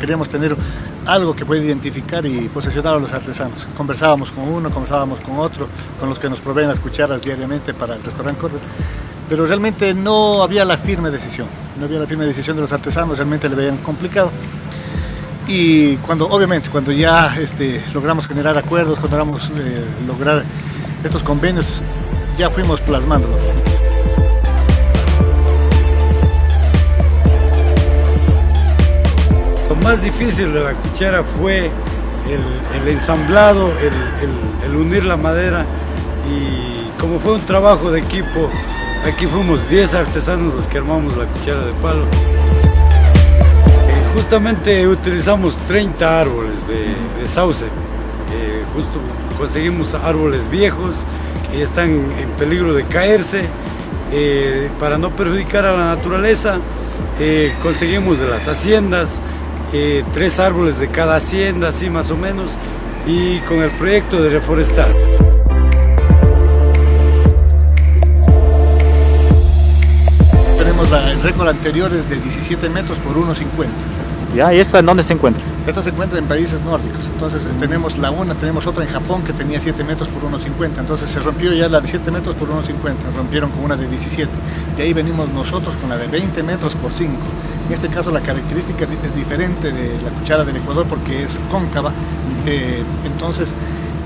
queríamos tener algo que pueda identificar y posesionar a los artesanos. Conversábamos con uno, conversábamos con otro, con los que nos proveen las cucharas diariamente para el restaurante Corber, pero realmente no había la firme decisión, no había la firme decisión de los artesanos, realmente le veían complicado. Y cuando, obviamente, cuando ya este, logramos generar acuerdos, cuando logramos eh, lograr estos convenios, ya fuimos plasmándolo. Más difícil de la cuchara fue el, ensamblado, el, unir la madera y como fue un trabajo de equipo, aquí fuimos 10 artesanos los que armamos la cuchara de palo. Eh, justamente utilizamos 30 árboles de, sauce, eh, justo conseguimos árboles viejos que están en peligro de caerse eh, para no perjudicar a la naturaleza. conseguimos de las haciendas, eh, tres árboles de cada hacienda, así más o menos, y con el proyecto de reforestar. Tenemos el récord anterior es de 17 metros por 1,50. ¿Ya? ¿Y esta en dónde se encuentra? Esta se encuentra en países nórdicos, entonces tenemos la una, tenemos otra en Japón que tenía 7 metros por 1,50, entonces se rompió ya la de 7 metros por 1,50, rompieron con una de 17, y ahí venimos nosotros con la de 20 metros por 5. En este caso la característica es diferente de la cuchara del Ecuador porque es cóncava, eh, entonces,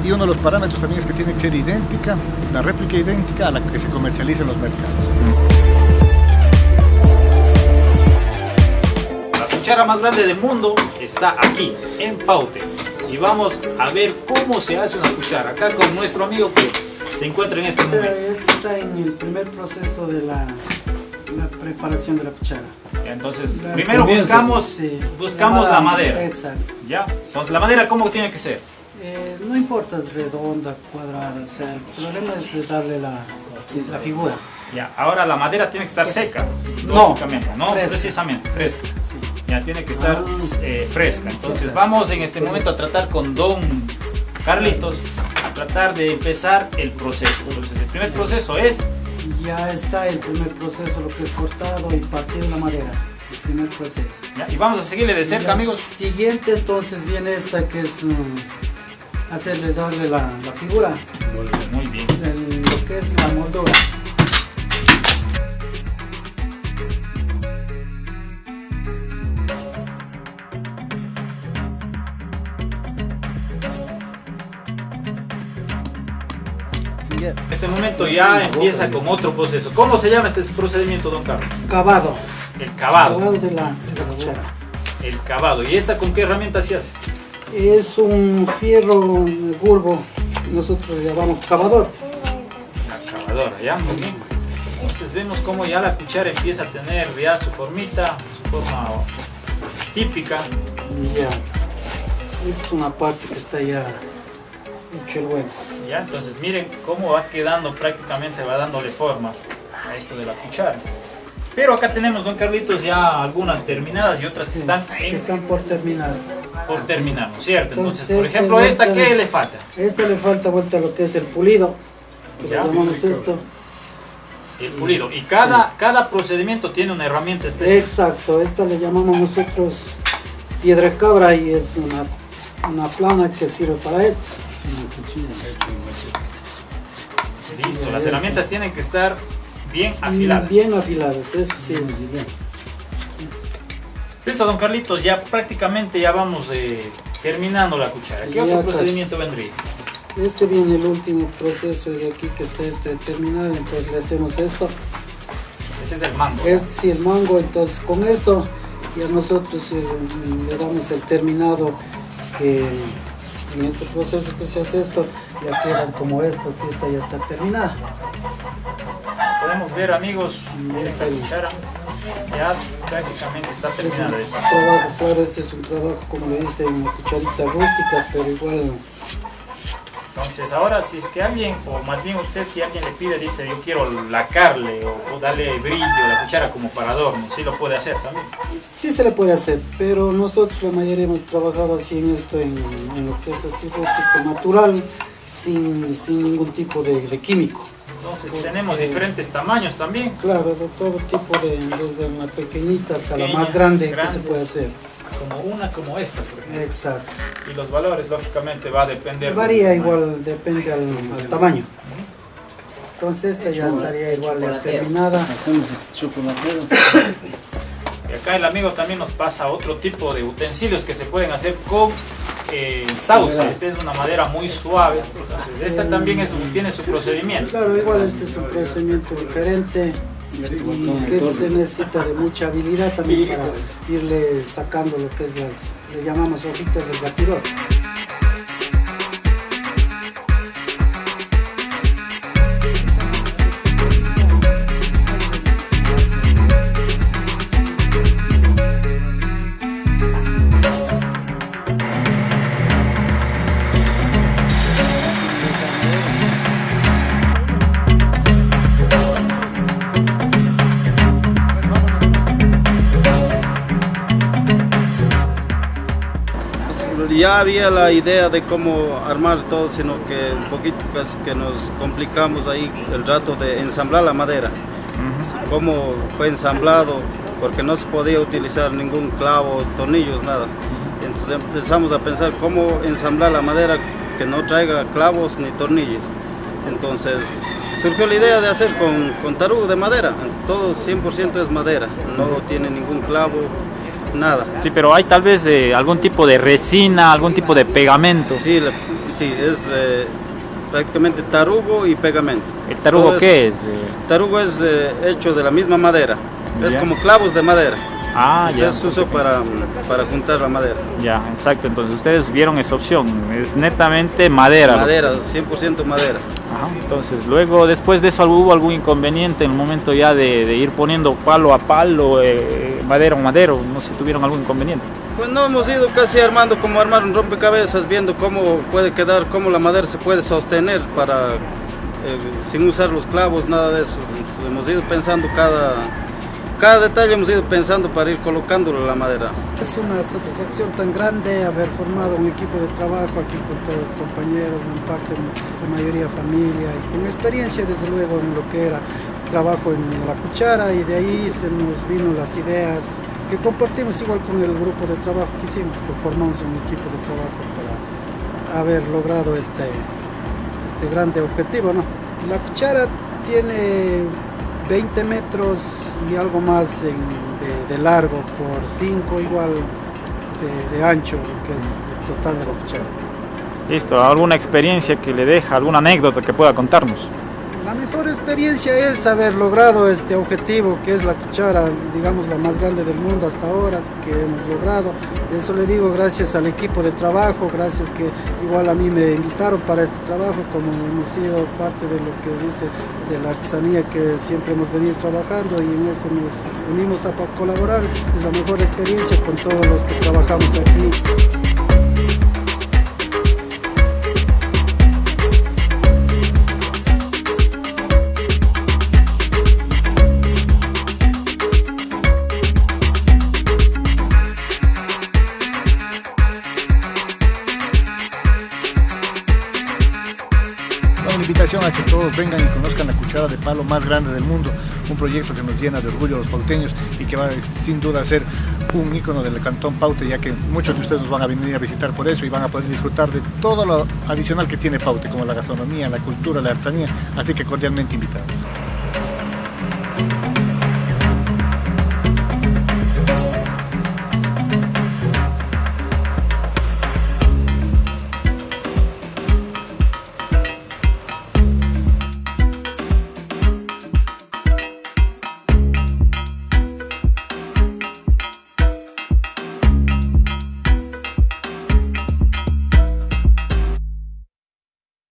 y uno de los parámetros también es que tiene que ser idéntica, la réplica idéntica a la que se comercializa en los mercados. La cuchara más grande del mundo está aquí, en Paute. Y vamos a ver cómo se hace una cuchara. Acá con nuestro amigo que se encuentra en este momento. Este está en el primer proceso de la la preparación de la cuchara. Entonces, primero buscamos, buscamos la madera. Exacto. ¿Ya? Entonces, ¿la madera cómo tiene que ser? Eh, no importa, redonda, cuadrada, o sea, el problema es darle la, la figura. Ya, ahora la madera tiene que estar seca, no, no precisamente, fresca. Ya tiene que estar ah, eh, fresca. Entonces vamos en este momento a tratar con Don Carlitos, a tratar de empezar el proceso. Entonces el primer proceso es ya está el primer proceso, lo que es cortado y partido la madera. El primer proceso. y vamos a seguirle de cerca, amigos. Siguiente entonces viene esta que es mm, hacerle darle la, figura. Muy bien. lo que es la moldura. Este momento ya empieza con otro proceso. ¿Cómo se llama este procedimiento, don Carlos? Cavado. El cavado. Cavado de la, cuchara. El cavado. ¿Y esta con qué herramienta se hace? Es un fierro curvo. Nosotros le llamamos cavador. La cavadora, ya, muy bien. Entonces vemos cómo ya la cuchara empieza a tener ya su formita, su forma típica. Ya. Es una parte que está ya hecho el hueco. ¿Ya? Entonces miren cómo va quedando prácticamente, va dándole forma a esto de la cuchara. Pero acá tenemos, don Carlitos, ya algunas terminadas y otras que están están por terminar. Por terminar, ¿no es cierto? Entonces, por este ejemplo, ¿esta qué le falta? Esta le falta vuelta lo que es el pulido, que le llamamos esto. El pulido. Y cada, cada procedimiento tiene una herramienta especial. Exacto, esta le llamamos nosotros piedra cabra y es una, una plana que sirve para esto. Listo, las herramientas tienen que estar bien afiladas. Bien afiladas, eso sí. Listo, don Carlitos, ya prácticamente ya vamos eh, terminando la cuchara. ¿Qué otro procedimiento vendría? Este viene el último proceso de aquí que está este terminado, entonces le hacemos esto. Ese es el mango. Este sí, el mango, entonces con esto ya nosotros eh, le damos el terminado que en este proceso que se hace esto, ya quedan como esto, que esta ya está terminada. Podemos ver amigos, esta cuchara ya prácticamente está terminada. Esta. Trabajo, claro, este es un trabajo como le dice, una cucharita rústica, pero igual entonces ahora si es que alguien, o más bien usted si alguien le pide, dice yo quiero lacarle o, darle brillo a la cuchara como para adorno, ¿sí lo puede hacer también? Sí se le puede hacer, pero nosotros la mayoría hemos trabajado así en esto, en, lo que es así rústico, natural, sin, sin ningún tipo de, químico. Entonces tenemos diferentes tamaños también. Claro, de todo tipo, de, desde una pequeñita hasta la más grande, que se puede hacer. Como una como esta, por ejemplo. Exacto. Y los valores, lógicamente, va a depender. Varía del- igual, depende al, al tamaño. Entonces esta ya estaría igual ya terminada. Y acá el amigo también nos pasa otro tipo de utensilios que se pueden hacer con eh, sauce. Esta es una madera muy suave. Entonces, esta también es un- tiene su procedimiento. Claro, igual este es un procedimiento diferente y que se necesita de mucha habilidad también para irle sacando lo que es las, le llamamos hojitas del batidor. Ya había la idea de cómo armar todo, sino que un poquito pues, que nos complicamos ahí el rato de ensamblar la madera. Cómo fue ensamblado, porque no se podía utilizar ningún clavo, tornillos, nada. Entonces empezamos a pensar cómo ensamblar la madera que no traiga clavos ni tornillos. Entonces surgió la idea de hacer con, con tarugo de madera. Todo 100% es madera, no tiene ningún clavo, nada. Sí, pero hay tal vez eh, algún tipo de resina, algún tipo de pegamento. Sí, la- sí es eh, prácticamente tarugo y pegamento. ¿El tarugo Todo qué es? Eh, Tarugo es eh, hecho de la misma madera. Es como clavos de madera. Ah, Ese ya. es uso para, para juntar la madera. Ya, exacto. Entonces ustedes vieron esa opción. Es netamente madera. Madera, 100% madera. Ajá, Entonces, luego, después de eso, ¿hubo algún inconveniente en el momento ya de, de ir poniendo palo a palo, eh, madera a madero? No sé, ¿tuvieron algún inconveniente? Pues no hemos ido casi armando como armar un rompecabezas, viendo cómo puede quedar, cómo la madera se puede sostener para eh, sin usar los clavos, nada de eso. Hemos ido pensando cada, cada detalle, hemos ido pensando para ir colocándolo la madera. Es una satisfacción tan grande haber formado un equipo de trabajo aquí con todos los compañeros, en parte la mayoría familia y con experiencia desde luego en lo que era trabajo en la cuchara y de ahí se nos vino las ideas que compartimos igual con el grupo de trabajo que hicimos, que formamos un equipo de trabajo para haber logrado este, este grande objetivo. ¿no? La cuchara tiene 20 metros y algo más en- de, largo por 5 igual de, de ancho, que es el total de la cuchara. Listo, ¿alguna experiencia que le deja, alguna anécdota que pueda contarnos? La mejor experiencia es haber logrado este objetivo, que es la cuchara, digamos, la más grande del mundo hasta ahora, que hemos logrado. Eso le digo gracias al equipo de trabajo, gracias que igual a mí me invitaron para este trabajo, como hemos sido parte de lo que dice de la artesanía que siempre hemos venido trabajando y en eso nos unimos a colaborar. Es la mejor experiencia con todos los que trabajamos aquí. Que todos vengan y conozcan la cuchara de palo más grande del mundo, un proyecto que nos llena de orgullo a los pauteños y que va sin duda a ser un ícono del cantón Paute, ya que muchos de ustedes nos van a venir a visitar por eso y van a poder disfrutar de todo lo adicional que tiene Paute, como la gastronomía, la cultura, la artesanía, así que cordialmente invitados.